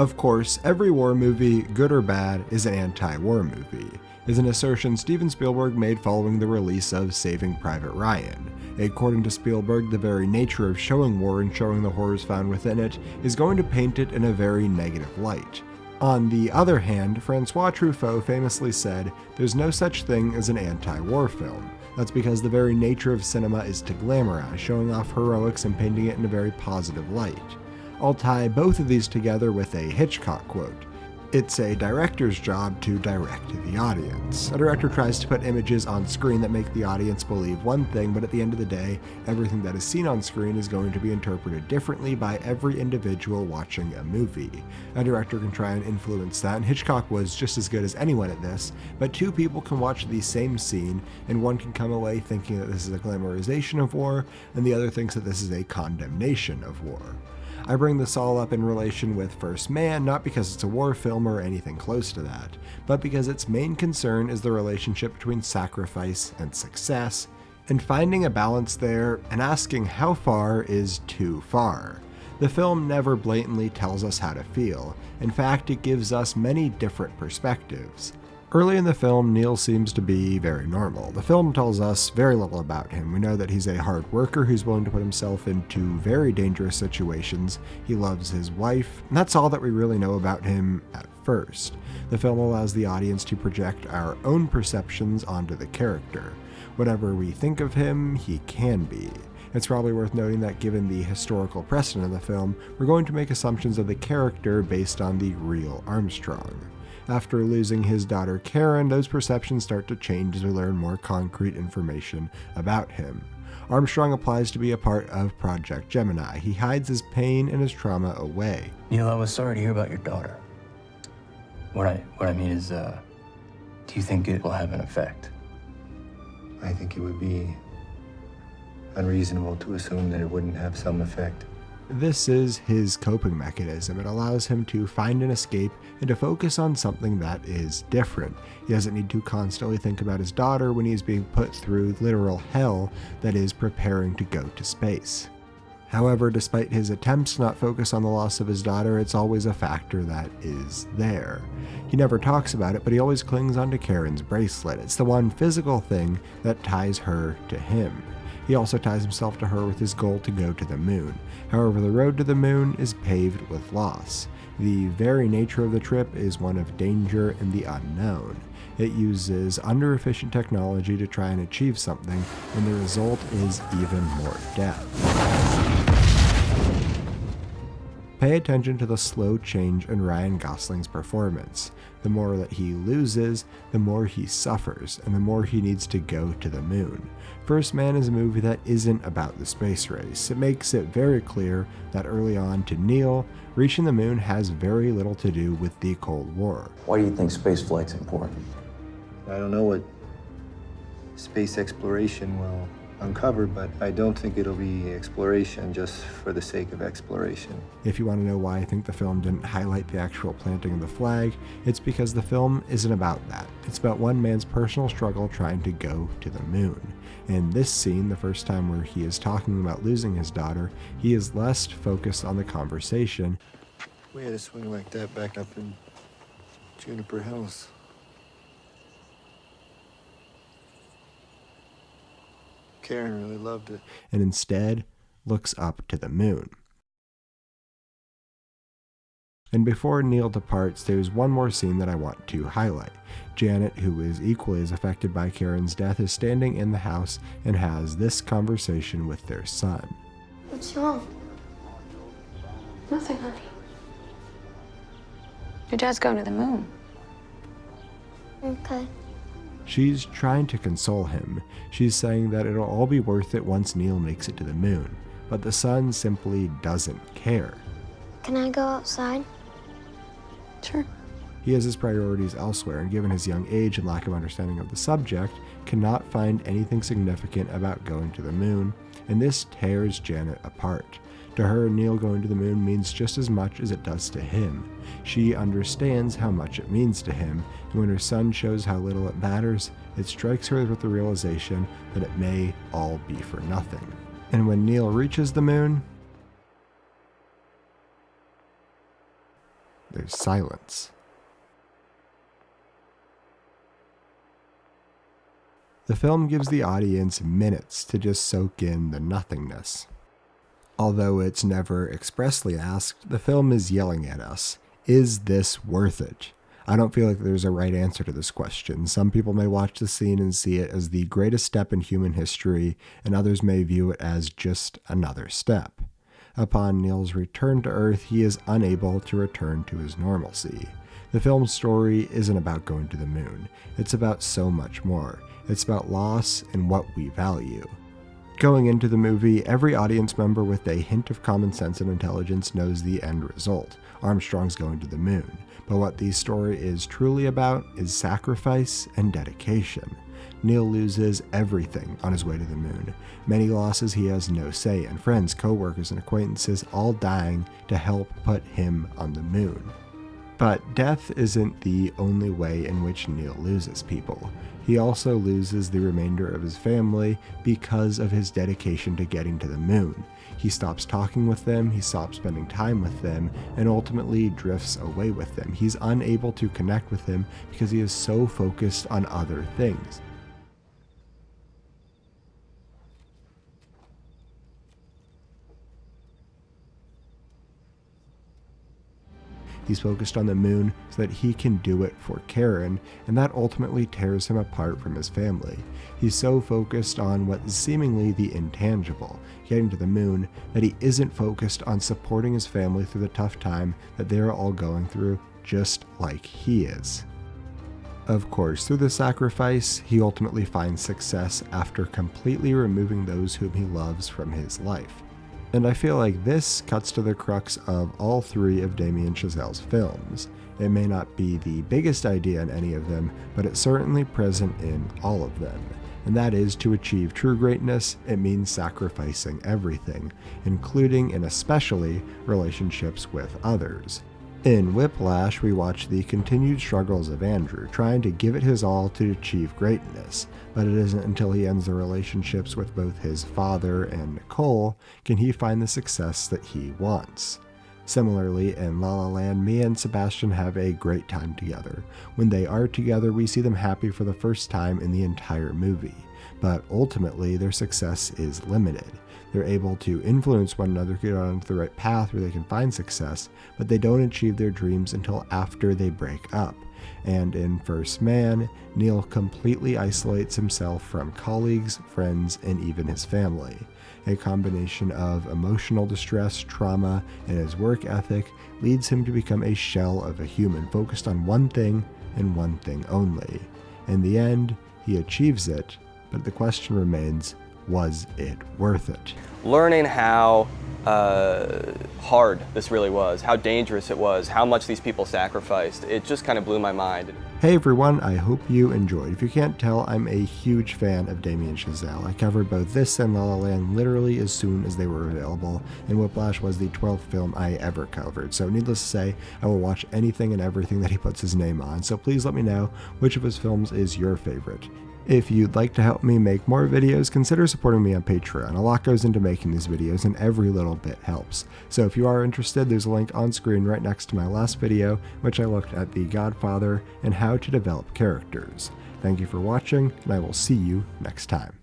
Of course, every war movie, good or bad, is an anti war movie, is an assertion Steven Spielberg made following the release of Saving Private Ryan. According to Spielberg, the very nature of showing war and showing the horrors found within it is going to paint it in a very negative light. On the other hand, Francois Truffaut famously said, There's no such thing as an anti war film. That's because the very nature of cinema is to glamorize, showing off heroics and painting it in a very positive light. I'll tie both of these together with a Hitchcock quote. It's a director's job to direct the audience. A director tries to put images on screen that make the audience believe one thing, but at the end of the day, everything that is seen on screen is going to be interpreted differently by every individual watching a movie. A director can try and influence that, and Hitchcock was just as good as anyone at this, but two people can watch the same scene, and one can come away thinking that this is a glamorization of war, and the other thinks that this is a condemnation of war. I bring this all up in relation with First Man, not because it's a war film or anything close to that, but because its main concern is the relationship between sacrifice and success, and finding a balance there and asking how far is too far. The film never blatantly tells us how to feel, in fact, it gives us many different perspectives. Early in the film, Neil seems to be very normal. The film tells us very little about him. We know that he's a hard worker who's willing to put himself into very dangerous situations. He loves his wife, and that's all that we really know about him at first. The film allows the audience to project our own perceptions onto the character. Whatever we think of him, he can be. It's probably worth noting that given the historical precedent of the film, we're going to make assumptions of the character based on the real Armstrong. After losing his daughter Karen, those perceptions start to change as we learn more concrete information about him. Armstrong applies to be a part of Project Gemini. He hides his pain and his trauma away. Neil, I was sorry to hear about your daughter. What I what I mean is, uh, do you think it will have an effect? I think it would be unreasonable to assume that it wouldn't have some effect. This is his coping mechanism. It allows him to find an escape and to focus on something that is different. He doesn't need to constantly think about his daughter when he's being put through literal hell that is preparing to go to space. However, despite his attempts not to not focus on the loss of his daughter, it's always a factor that is there. He never talks about it, but he always clings onto Karen's bracelet. It's the one physical thing that ties her to him. He also ties himself to her with his goal to go to the moon. However, the road to the moon is paved with loss. The very nature of the trip is one of danger and the unknown. It uses under efficient technology to try and achieve something, and the result is even more death. Pay attention to the slow change in Ryan Gosling's performance. The more that he loses, the more he suffers, and the more he needs to go to the moon. First Man is a movie that isn't about the space race. It makes it very clear that early on to Neil, reaching the moon has very little to do with the Cold War. Why do you think space flight's important? I don't know what space exploration will uncover, but I don't think it'll be exploration just for the sake of exploration. If you want to know why I think the film didn't highlight the actual planting of the flag, it's because the film isn't about that. It's about one man's personal struggle trying to go to the moon. In this scene, the first time where he is talking about losing his daughter, he is less focused on the conversation. We had a swing like that back up in Juniper Hills. Karen really loved it. and instead looks up to the moon. And before Neil departs, there's one more scene that I want to highlight. Janet, who is equally as affected by Karen's death, is standing in the house and has this conversation with their son. What's wrong? Nothing, honey. Your dad's going to the moon. Okay. She's trying to console him. She's saying that it'll all be worth it once Neil makes it to the moon. But the son simply doesn't care. Can I go outside? Sure. He has his priorities elsewhere, and given his young age and lack of understanding of the subject, cannot find anything significant about going to the moon, and this tears Janet apart. To her, Neil going to the moon means just as much as it does to him. She understands how much it means to him, and when her son shows how little it matters, it strikes her with the realization that it may all be for nothing. And when Neil reaches the moon, there's silence. The film gives the audience minutes to just soak in the nothingness. Although it's never expressly asked, the film is yelling at us Is this worth it? I don't feel like there's a right answer to this question. Some people may watch the scene and see it as the greatest step in human history, and others may view it as just another step. Upon Neil's return to Earth, he is unable to return to his normalcy. The film's story isn't about going to the moon, it's about so much more. It's about loss and what we value. Going into the movie, every audience member with a hint of common sense and intelligence knows the end result Armstrong's going to the moon. But what the story is truly about is sacrifice and dedication. Neil loses everything on his way to the moon. Many losses he has no say in friends, co workers, and acquaintances all dying to help put him on the moon. But death isn't the only way in which Neil loses people. He also loses the remainder of his family because of his dedication to getting to the moon. He stops talking with them, he stops spending time with them, and ultimately drifts away with them. He's unable to connect with them because he is so focused on other things. He's focused on the moon so that he can do it for Karen, and that ultimately tears him apart from his family. He's so focused on what is seemingly the intangible, getting to the moon, that he isn't focused on supporting his family through the tough time that they're all going through, just like he is. Of course, through the sacrifice, he ultimately finds success after completely removing those whom he loves from his life. And I feel like this cuts to the crux of all three of Damien Chazelle's films. It may not be the biggest idea in any of them, but it's certainly present in all of them. And that is to achieve true greatness, it means sacrificing everything, including and especially relationships with others. In Whiplash, we watch the continued struggles of Andrew, trying to give it his all to achieve greatness, but it isn't until he ends the relationships with both his father and Nicole can he find the success that he wants. Similarly, in La La Land, Mia and Sebastian have a great time together. When they are together, we see them happy for the first time in the entire movie, but ultimately their success is limited. They're able to influence one another, get onto the right path where they can find success, but they don't achieve their dreams until after they break up. And in First Man, Neil completely isolates himself from colleagues, friends, and even his family. A combination of emotional distress, trauma, and his work ethic leads him to become a shell of a human focused on one thing and one thing only. In the end, he achieves it, but the question remains was it worth it? Learning how uh, hard this really was, how dangerous it was, how much these people sacrificed, it just kind of blew my mind. Hey everyone, I hope you enjoyed. If you can't tell, I'm a huge fan of Damien Chazelle. I covered both this and La La Land literally as soon as they were available, and Whiplash was the 12th film I ever covered. So needless to say, I will watch anything and everything that he puts his name on. So please let me know which of his films is your favorite. If you'd like to help me make more videos, consider supporting me on Patreon. A lot goes into making these videos and every little bit helps. So if you are interested, there's a link on screen right next to my last video, which I looked at The Godfather and how to develop characters. Thank you for watching, and I will see you next time.